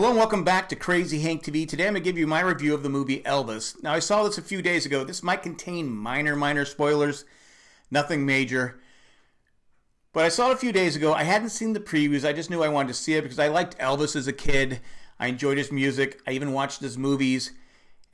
Hello and welcome back to Crazy Hank TV. Today I'm going to give you my review of the movie Elvis. Now I saw this a few days ago. This might contain minor, minor spoilers. Nothing major. But I saw it a few days ago. I hadn't seen the previews. I just knew I wanted to see it because I liked Elvis as a kid. I enjoyed his music. I even watched his movies.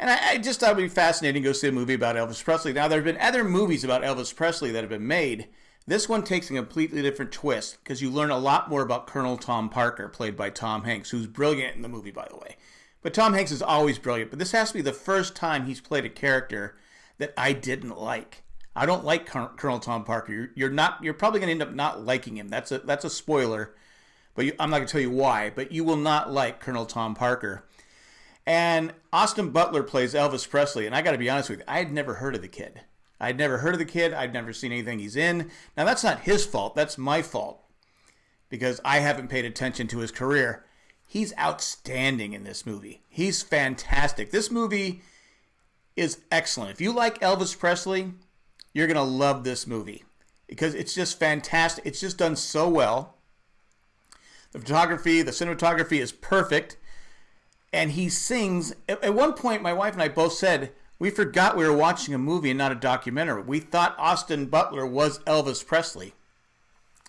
And I, I just thought it would be fascinating to go see a movie about Elvis Presley. Now there have been other movies about Elvis Presley that have been made. This one takes a completely different twist because you learn a lot more about Colonel Tom Parker, played by Tom Hanks, who's brilliant in the movie, by the way. But Tom Hanks is always brilliant, but this has to be the first time he's played a character that I didn't like. I don't like Colonel Tom Parker. You're, not. You're probably going to end up not liking him. That's a that's a spoiler, but you, I'm not going to tell you why. But you will not like Colonel Tom Parker. And Austin Butler plays Elvis Presley, and I got to be honest with you, I had never heard of the kid. I'd never heard of the kid. I'd never seen anything he's in. Now, that's not his fault. That's my fault because I haven't paid attention to his career. He's outstanding in this movie. He's fantastic. This movie is excellent. If you like Elvis Presley, you're going to love this movie because it's just fantastic. It's just done so well. The photography, the cinematography is perfect. And he sings. At one point, my wife and I both said, we forgot we were watching a movie and not a documentary. We thought Austin Butler was Elvis Presley.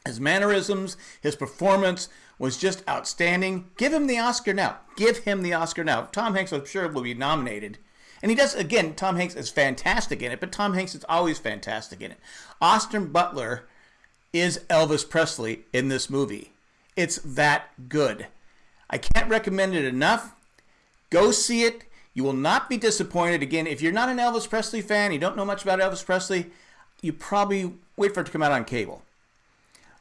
His mannerisms, his performance was just outstanding. Give him the Oscar now. Give him the Oscar now. Tom Hanks, I'm sure, will be nominated. And he does, again, Tom Hanks is fantastic in it, but Tom Hanks is always fantastic in it. Austin Butler is Elvis Presley in this movie. It's that good. I can't recommend it enough. Go see it. You will not be disappointed. Again, if you're not an Elvis Presley fan, you don't know much about Elvis Presley, you probably wait for it to come out on cable.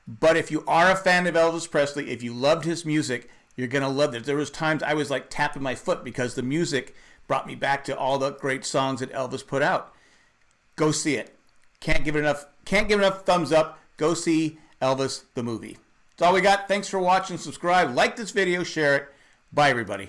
But if you are a fan of Elvis Presley, if you loved his music, you're gonna love it. There was times I was like tapping my foot because the music brought me back to all the great songs that Elvis put out. Go see it. Can't give it enough. Can't give enough thumbs up. Go see Elvis the movie. That's all we got. Thanks for watching. Subscribe. Like this video. Share it. Bye, everybody.